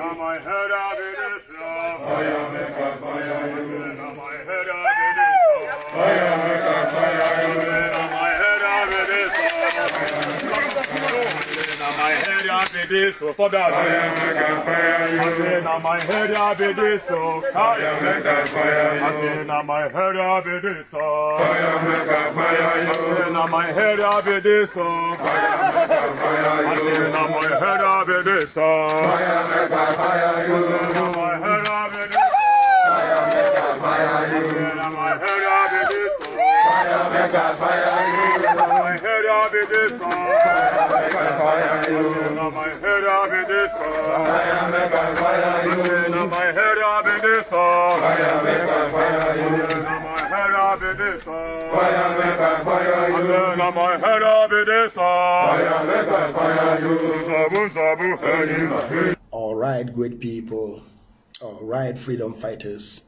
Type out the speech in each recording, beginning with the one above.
Now my head up in this love. Fire make a fire you. Now my head up in this love. Fire make a fire you. Now my head up in this love. Now my head up in this love. For that. Fire you. Now my head up in this fire I say now my head up in this a fire you. Now my head up in this fire I say now my head up in this a fire you. Now my head up in this a fire you. Now my head up in this a fire you. Now my head up in this love. My head up sabu hey. All right, great people. All right, freedom fighters.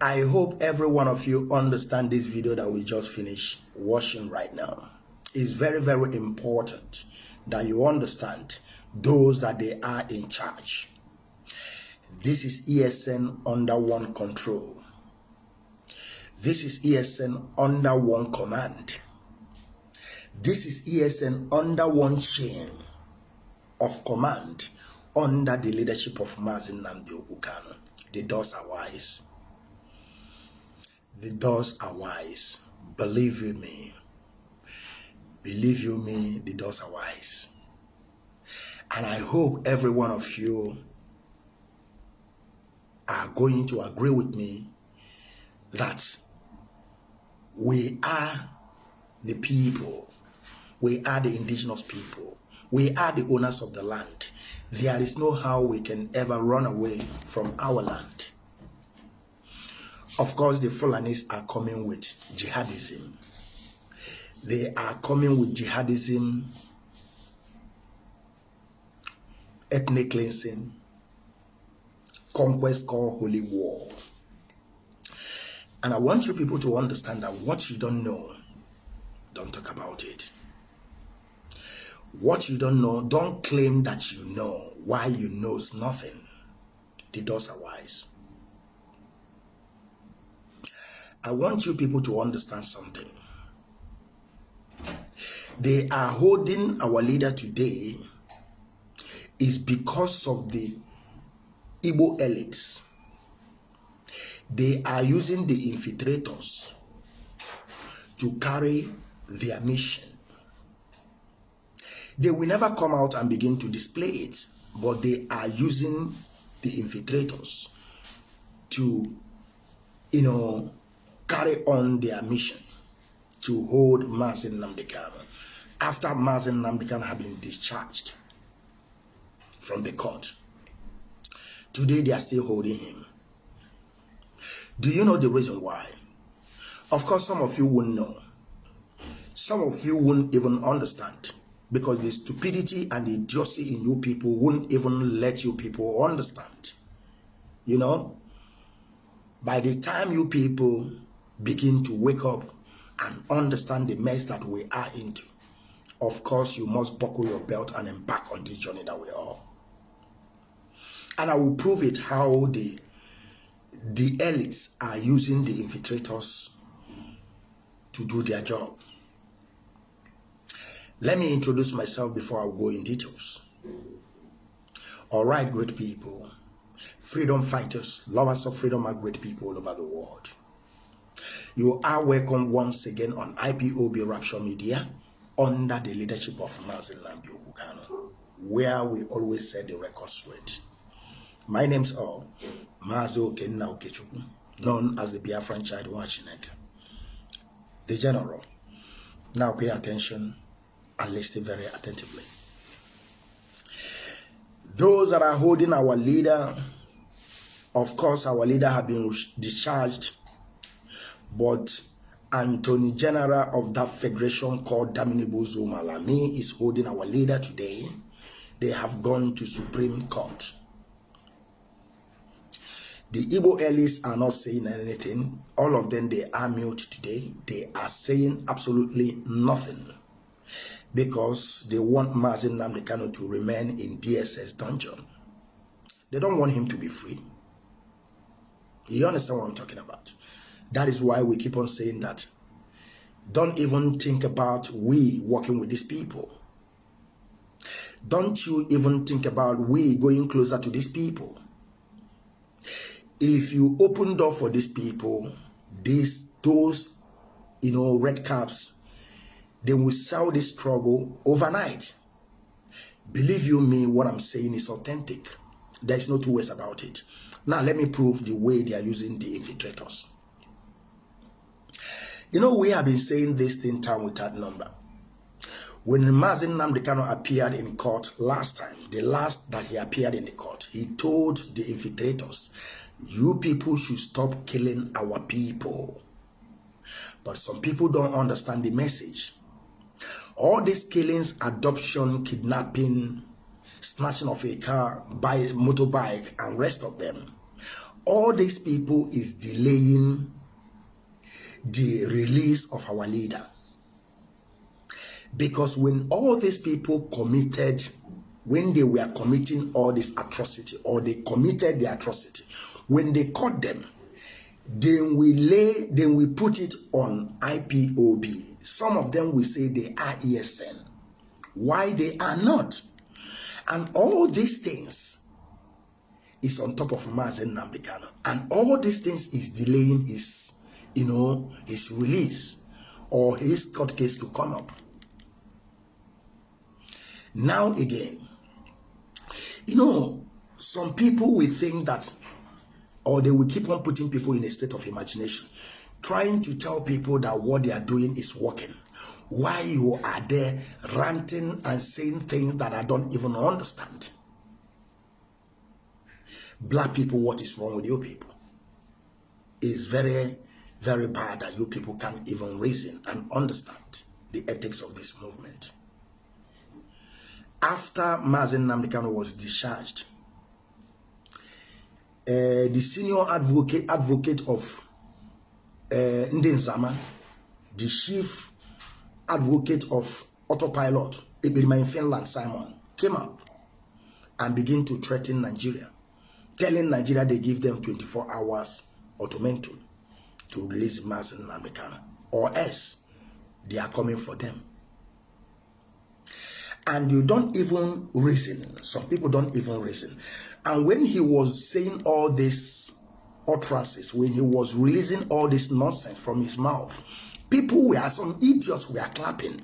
I hope every one of you understand this video that we just finished watching right now. It's very, very important that you understand those that they are in charge. This is ESN under one control. This is ESN under one command. This is ESN under one chain of command under the leadership of Mazi Nnamdi Okwu Kanu. The doors are wise. The doors are wise. Believe you me. Believe you me, the doors are wise. And I hope every one of you are going to agree with me that we are the people, we are the indigenous people, we are the owners of the land. There is no how we can ever run away from our land. Of course, the Fulanis are coming with jihadism. They are coming with jihadism, ethnic cleansing, conquest called holy war. And I want you people to understand that what you don't know, don't talk about it. What you don't know, don't claim that you know why you knows nothing. The doors are wise. I want you people to understand something. They are holding our leader today is because of the Igbo elites. They are using the infiltrators to carry their mission. They will never come out and begin to display it, but they are using the infiltrators to, you know, carry on their mission to hold Mazi Nnamdi Kanu after Mazi Nnamdi Kanu had been discharged from the court. Today they are still holding him. Do you know the reason why? Of course, some of you won't know. Some of you won't even understand because the stupidity and the idiocy in you people won't even let you people understand. You know, by the time you people begin to wake up and understand the mess that we are into, of course, you must buckle your belt and embark on this journey that we are. And I will prove it how the the elites are using the infiltrators to do their job. Let me introduce myself before I go in details. All right, great people, freedom fighters, lovers of freedom are great people all over the world. You are welcome once again on IPOB Rapture Media under the leadership of Mazin Lambi where we always set the record straight. My name's uh, all Mazo Kenna Okechukwu, known as the Biafran Child Wachineke. The General. Now pay attention and listen very attentively. Those that are holding our leader, of course, our leader have been discharged, but Attorney General of that federation called Daminibu Malami is holding our leader today. They have gone to Supreme Court. The Igbo elites are not saying anything. All of them, they are mute today. They are saying absolutely nothing because they want Mazi Nnamdi Kanu to remain in DSS dungeon. They don't want him to be free. You understand what I'm talking about? That is why we keep on saying that. Don't even think about we working with these people. Don't you even think about we going closer to these people. If you open door for these people, these those you know red caps, they will sell this struggle overnight. Believe you me, what I'm saying is authentic. There is no two ways about it. Now let me prove the way they are using the infiltrators. You know, we have been saying this thing time without number. When Mazi Nnamdi Kanu appeared in court last time, the last that he appeared in the court, he told the infiltrators, you people should stop killing our people. But some people don't understand the message. All these killings, adoption, kidnapping, snatching of a car, by motorbike, and rest of them, all these people is delaying the release of our leader. Because when all these people committed, when they were committing all this atrocity, or they committed the atrocity, when they caught them, then we lay, then we put it on IPOB. Some of them will say they are ESN. Why they are not? And all these things is on top of Mazi Nnamdi Kanu. And all these things is delaying his, you know, his release or his court case to come up. Now again, you know, some people will think that, or they will keep on putting people in a state of imagination, trying to tell people that what they are doing is working. Why you are there ranting and saying things that I don't even understand. Black people, what is wrong with you people? It's very, very bad that you people can't even reason and understand the ethics of this movement. After Mazi Nnamdi Kanu was discharged, uh, the senior advocate advocate of uh, Ndenzama, the chief advocate of autopilot, Ebirima in Finland, Simon, came up and began to threaten Nigeria, telling Nigeria they give them 24 hours ultimatum to release Mazi Nnamdi Kanu, or else they are coming for them and you don't even reason. Some people don't even reason. And when he was saying all these utterances, when he was releasing all this nonsense from his mouth, people were some idiots were clapping.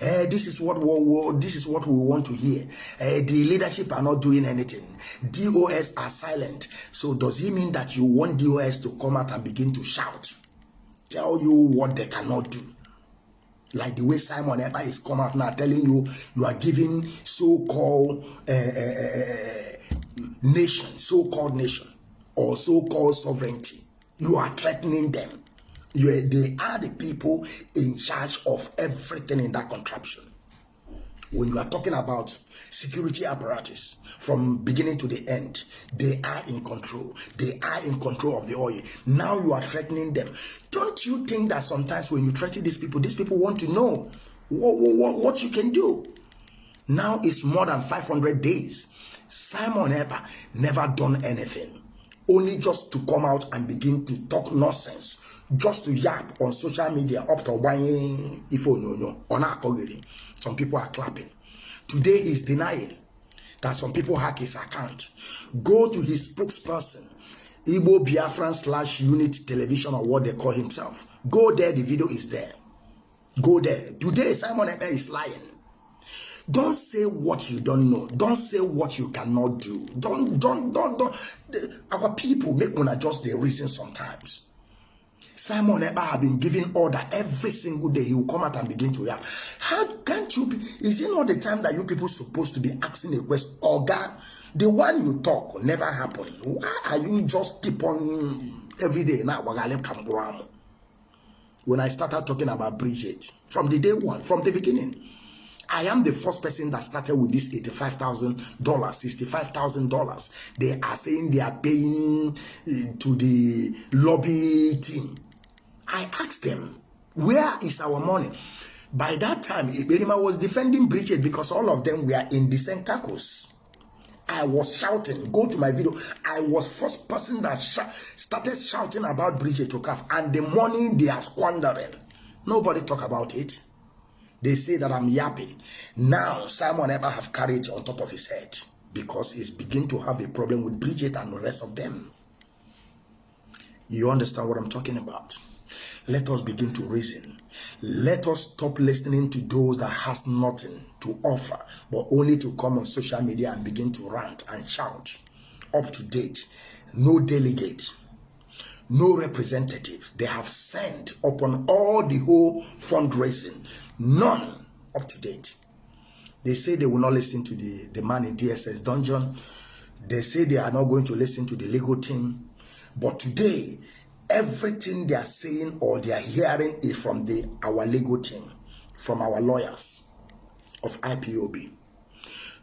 Uh, this is what we, this is what we want to hear. Uh, the leadership are not doing anything. DOS are silent. So does it mean that you want DOS to come out and begin to shout, tell you what they cannot do? like the way Simon Ekpa is come out now telling you you are giving so-called uh, nation, so-called nation, or so-called sovereignty. You are threatening them. You, they are the people in charge of everything in that contraption. When you are talking about security apparatus from beginning to the end they are in control. They are in control of the oil. Now you are threatening them. Don't you think that sometimes when you threaten these people these people want to know what, what, what you can do? Now it's more than 500 days. Simon Ekpa never done anything. Only just to come out and begin to talk nonsense just to yap on social media up to buying ifo no no on our some people are clapping. Today he's denying that some people hack his account. Go to his spokesperson Igbo Biafran slash unit television or what they call himself. Go there the video is there. Go there. Today Simon Eber is lying. Don't say what you don't know. Don't say what you cannot do. Don't don't don't don't. Our people make one adjust their reason sometimes Simon Eber have been giving order every single day. He will come out and begin to rap. How can't you be? Is it not the time that you people supposed to be asking a question? Oh God, the one you talk never happen. Why are you just keep on every day now? When I started talking about Bridget from the day one, from the beginning. I am the first person that started with this $85,000, $65,000. They are saying they are paying uh, to the lobby team. I asked them, where is our money? By that time, Iberima was defending Bridget because all of them were in the same. I was shouting. Go to my video. I was first person that sh- started shouting about Bridget Okaf and the money they are squandering. Nobody talk about it. They say that I'm yapping. Now Simon ever have it on top of his head because he's begin to have a problem with Bridget and the rest of them. You understand what I'm talking about? Let us begin to reason. Let us stop listening to those that has nothing to offer, but only to come on social media and begin to rant and shout. Up to date, no delegate, no representative. They have sent upon all the whole fundraising, none up to date. They say they will not listen to the, the man in DSS dungeon. They say they are not going to listen to the legal team. But today, everything they are saying or they are hearing is from the our legal team, from our lawyers of IPOB.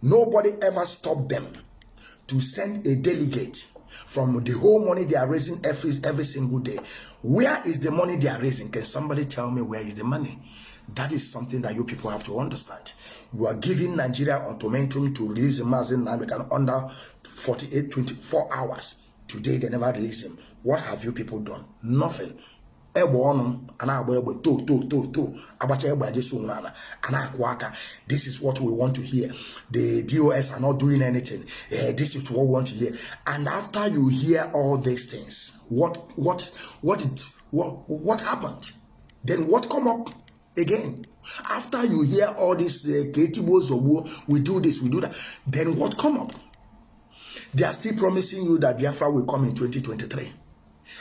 Nobody ever stopped them to send a delegate from the whole money they are raising every every single day. Where is the money they are raising? Can somebody tell me where is the money? That is something that you people have to understand. You are giving Nigeria ultimatum to release Mazi Nnamdi Kanu under 48, 24 hours. Today they never release him. What have you people done? Nothing. egbe ọnụ a na-agba egbe to to to to. Agbacha egbe ajesu onwe ala a na-akwụ aka. This is what we want to hear. The dos are not doing anything. Uh, this is what we want to hear. And after you hear all these things what what what did what what happened? Then what come up again? After you hear all this uh, we do this we do that. Then what come up they are still promising you that biafra will come in 2023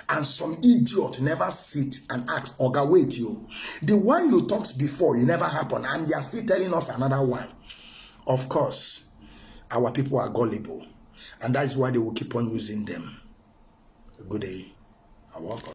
and some idiot never sit and ask oga wait you the one you talked before it never happened and they are still telling us another one. Of course our people are gullible and that is why they will keep on using them. Good day. And welcome